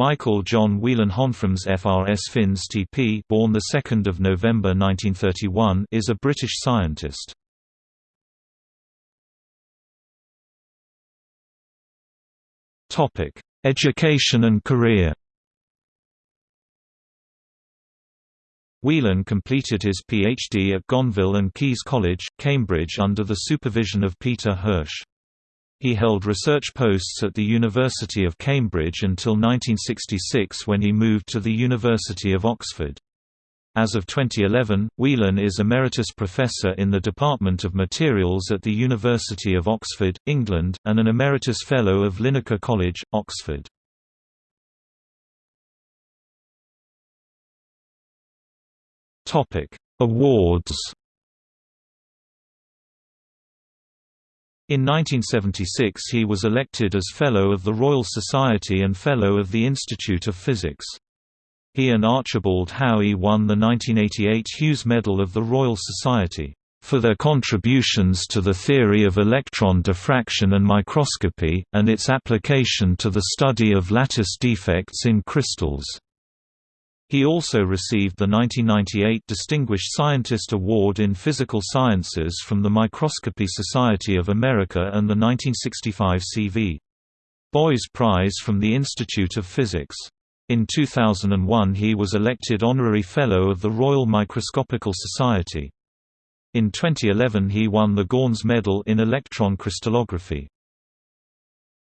Michael John Whelan Honframs FRS Fins TP born 2 November 1931 is a British scientist. Topic: Education and career Whelan completed his PhD at Gonville and Caius College, Cambridge under the supervision of Peter Hirsch. He held research posts at the University of Cambridge until 1966 when he moved to the University of Oxford. As of 2011, Whelan is Emeritus Professor in the Department of Materials at the University of Oxford, England, and an Emeritus Fellow of Linacre College, Oxford. Awards In 1976 he was elected as Fellow of the Royal Society and Fellow of the Institute of Physics. He and Archibald Howie won the 1988 Hughes Medal of the Royal Society for their contributions to the theory of electron diffraction and microscopy, and its application to the study of lattice defects in crystals. He also received the 1998 Distinguished Scientist Award in Physical Sciences from the Microscopy Society of America and the 1965 C.V. Boys Prize from the Institute of Physics. In 2001 he was elected Honorary Fellow of the Royal Microscopical Society. In 2011 he won the Gjønnes Medal in Electron Crystallography.